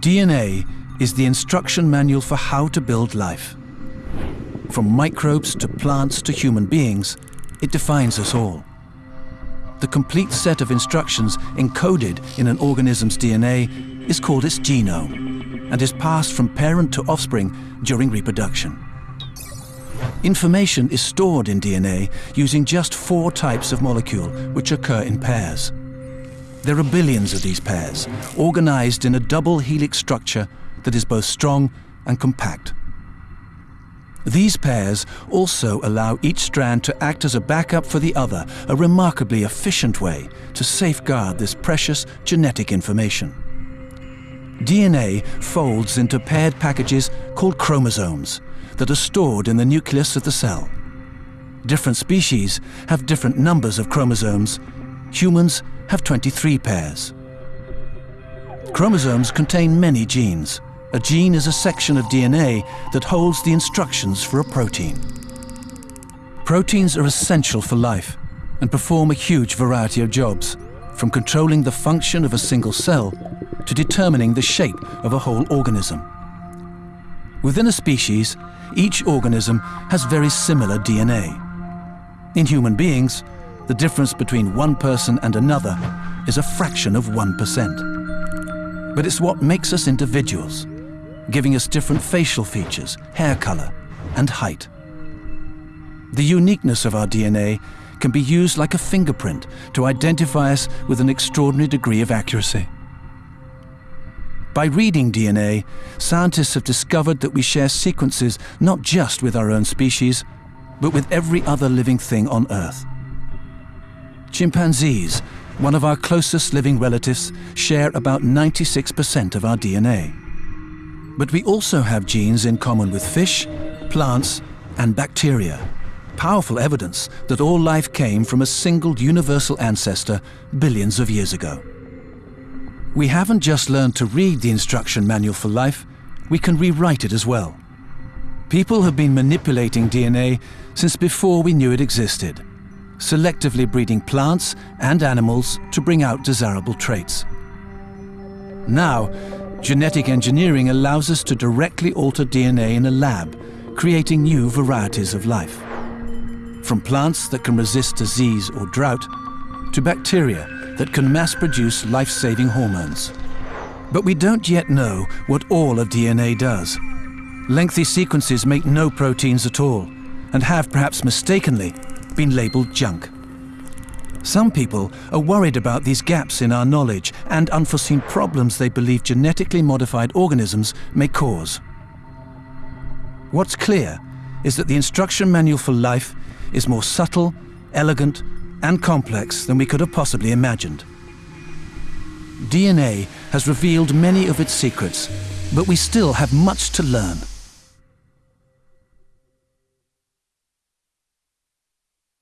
DNA is the instruction manual for how to build life. From microbes to plants to human beings, it defines us all. The complete set of instructions encoded in an organism's DNA is called its genome and is passed from parent to offspring during reproduction. Information is stored in DNA using just four types of molecule which occur in pairs. There are billions of these pairs, organized in a double helix structure that is both strong and compact. These pairs also allow each strand to act as a backup for the other, a remarkably efficient way to safeguard this precious genetic information. DNA folds into paired packages called chromosomes that are stored in the nucleus of the cell. Different species have different numbers of chromosomes. Humans have 23 pairs. Chromosomes contain many genes. A gene is a section of DNA that holds the instructions for a protein. Proteins are essential for life and perform a huge variety of jobs, from controlling the function of a single cell to determining the shape of a whole organism. Within a species, each organism has very similar DNA. In human beings, the difference between one person and another is a fraction of 1%. But it's what makes us individuals giving us different facial features, hair color, and height. The uniqueness of our DNA can be used like a fingerprint to identify us with an extraordinary degree of accuracy. By reading DNA, scientists have discovered that we share sequences not just with our own species, but with every other living thing on Earth. Chimpanzees, one of our closest living relatives, share about 96% of our DNA. But we also have genes in common with fish, plants, and bacteria. Powerful evidence that all life came from a single universal ancestor billions of years ago. We haven't just learned to read the instruction manual for life, we can rewrite it as well. People have been manipulating DNA since before we knew it existed, selectively breeding plants and animals to bring out desirable traits. Now, Genetic engineering allows us to directly alter DNA in a lab, creating new varieties of life. From plants that can resist disease or drought, to bacteria that can mass produce life-saving hormones. But we don't yet know what all of DNA does. Lengthy sequences make no proteins at all, and have perhaps mistakenly been labeled junk. Some people are worried about these gaps in our knowledge and unforeseen problems they believe genetically modified organisms may cause. What's clear is that the instruction manual for life is more subtle, elegant, and complex than we could have possibly imagined. DNA has revealed many of its secrets, but we still have much to learn.